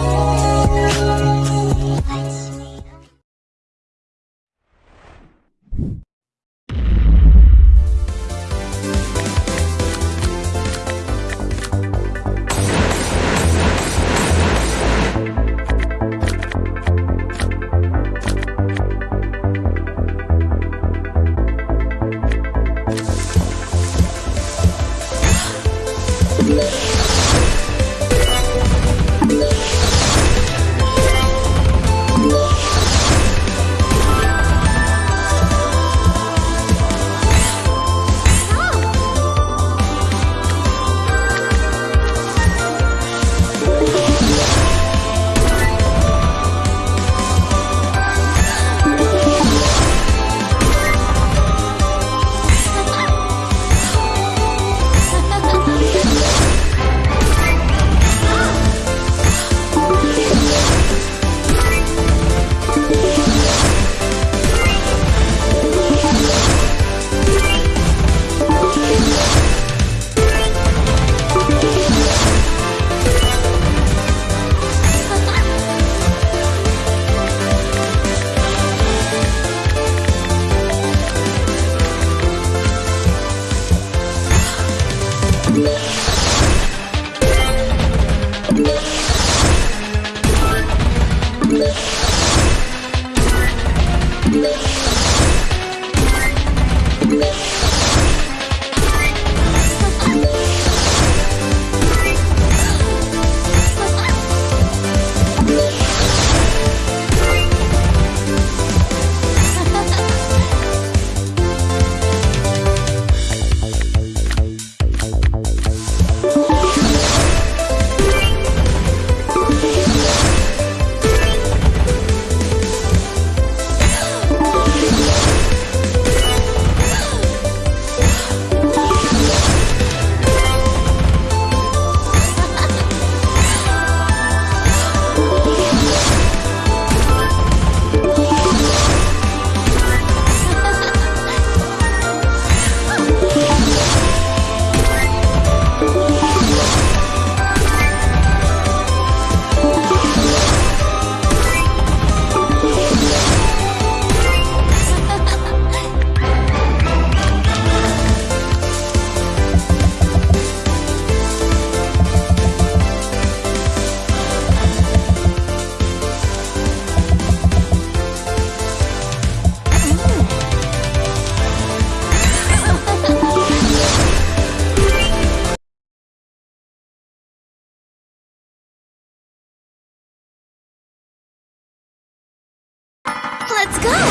Música Let's go!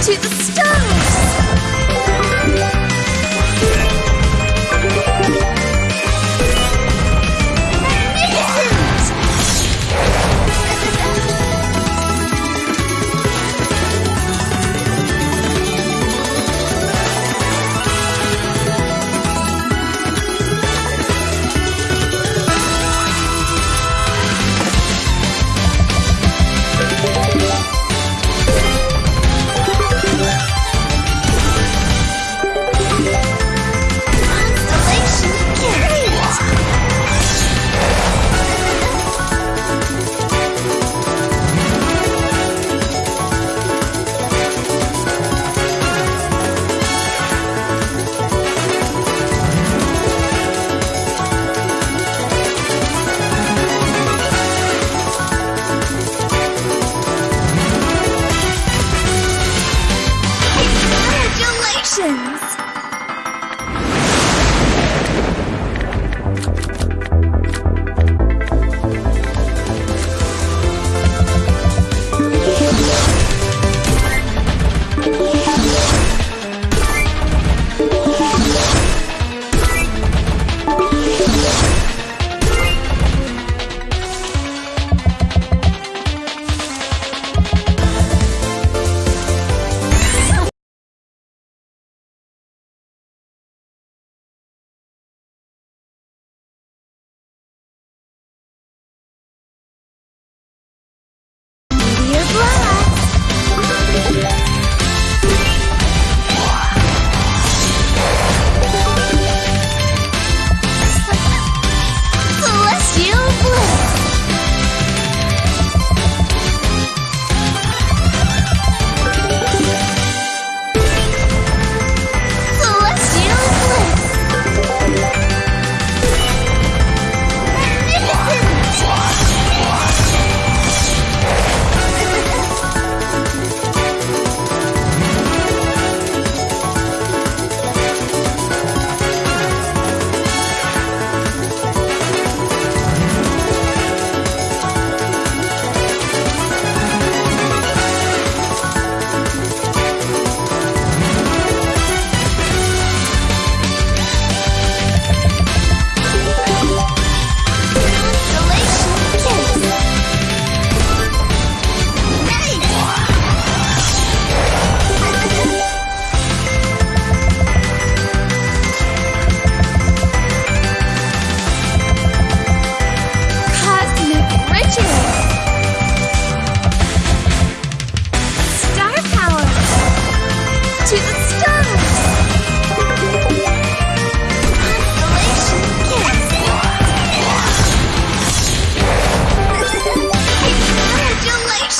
To the stars!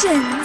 简。